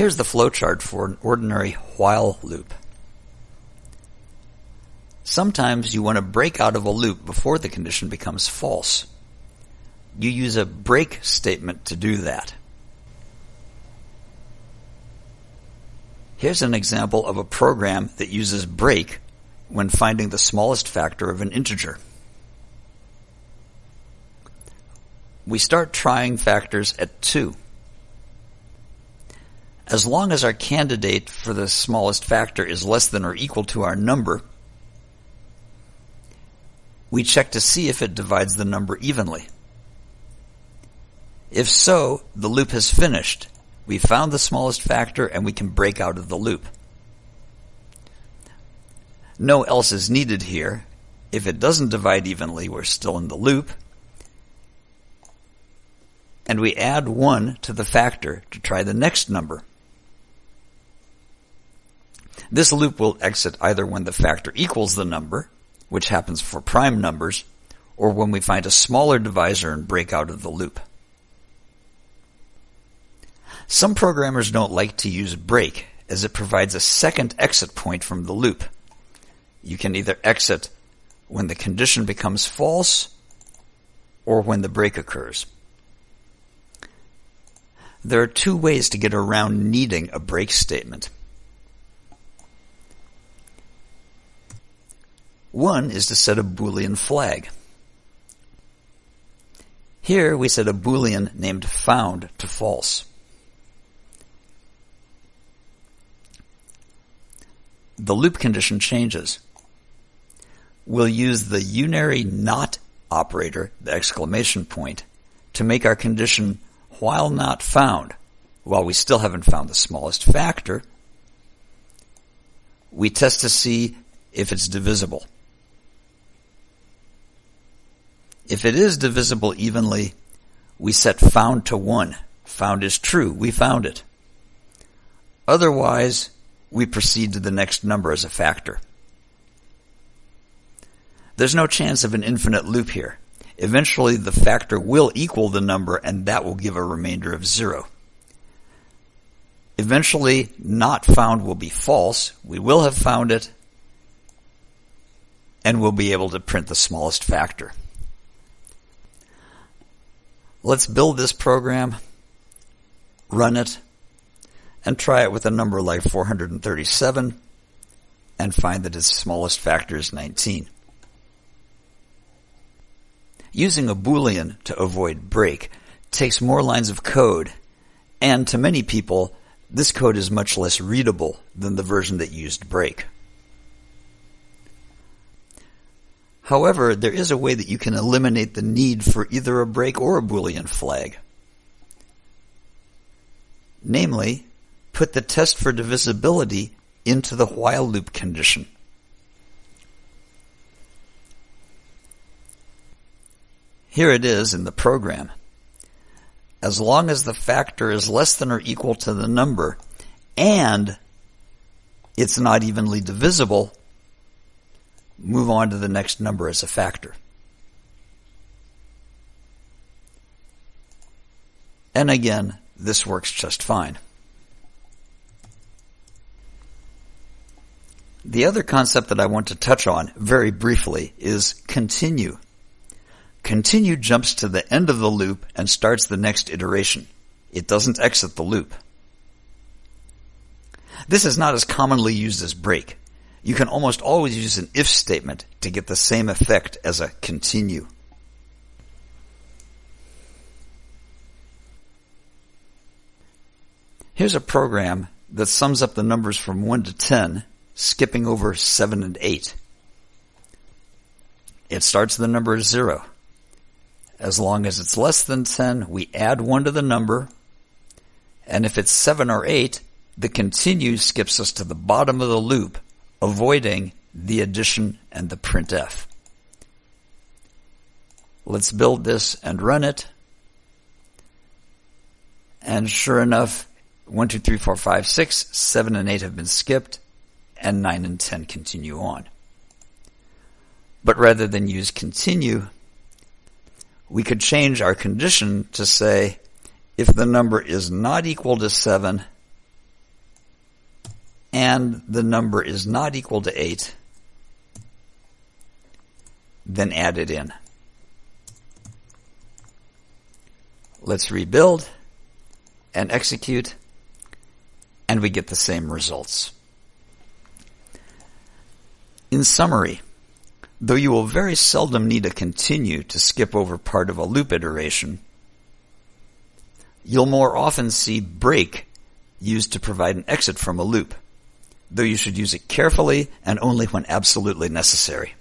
Here's the flowchart for an ordinary while loop. Sometimes you want to break out of a loop before the condition becomes false. You use a break statement to do that. Here's an example of a program that uses break when finding the smallest factor of an integer. We start trying factors at 2. As long as our candidate for the smallest factor is less than or equal to our number, we check to see if it divides the number evenly. If so, the loop has finished. We found the smallest factor and we can break out of the loop. No else is needed here. If it doesn't divide evenly, we're still in the loop. And we add 1 to the factor to try the next number. This loop will exit either when the factor equals the number, which happens for prime numbers, or when we find a smaller divisor and break out of the loop. Some programmers don't like to use break as it provides a second exit point from the loop. You can either exit when the condition becomes false or when the break occurs. There are two ways to get around needing a break statement. One is to set a Boolean flag. Here we set a Boolean named found to false. The loop condition changes. We'll use the unary not operator, the exclamation point, to make our condition while not found, while we still haven't found the smallest factor, we test to see if it's divisible. If it is divisible evenly, we set found to 1. Found is true. We found it. Otherwise, we proceed to the next number as a factor. There's no chance of an infinite loop here. Eventually, the factor will equal the number, and that will give a remainder of 0. Eventually, not found will be false. We will have found it, and we'll be able to print the smallest factor. Let's build this program, run it, and try it with a number like 437 and find that its smallest factor is 19. Using a Boolean to avoid break takes more lines of code, and to many people, this code is much less readable than the version that used break. However, there is a way that you can eliminate the need for either a break or a Boolean flag. Namely, put the test for divisibility into the while loop condition. Here it is in the program. As long as the factor is less than or equal to the number and it's not evenly divisible, move on to the next number as a factor. And again, this works just fine. The other concept that I want to touch on very briefly is continue. Continue jumps to the end of the loop and starts the next iteration. It doesn't exit the loop. This is not as commonly used as break you can almost always use an if statement to get the same effect as a continue. Here's a program that sums up the numbers from 1 to 10, skipping over 7 and 8. It starts the number 0. As long as it's less than 10, we add 1 to the number, and if it's 7 or 8, the continue skips us to the bottom of the loop avoiding the addition and the printf. Let's build this and run it. And sure enough, 1, 2, 3, 4, 5, 6, 7 and 8 have been skipped, and 9 and 10 continue on. But rather than use continue, we could change our condition to say, if the number is not equal to 7, and the number is not equal to 8, then add it in. Let's rebuild and execute, and we get the same results. In summary, though you will very seldom need to continue to skip over part of a loop iteration, you'll more often see break used to provide an exit from a loop, though you should use it carefully and only when absolutely necessary.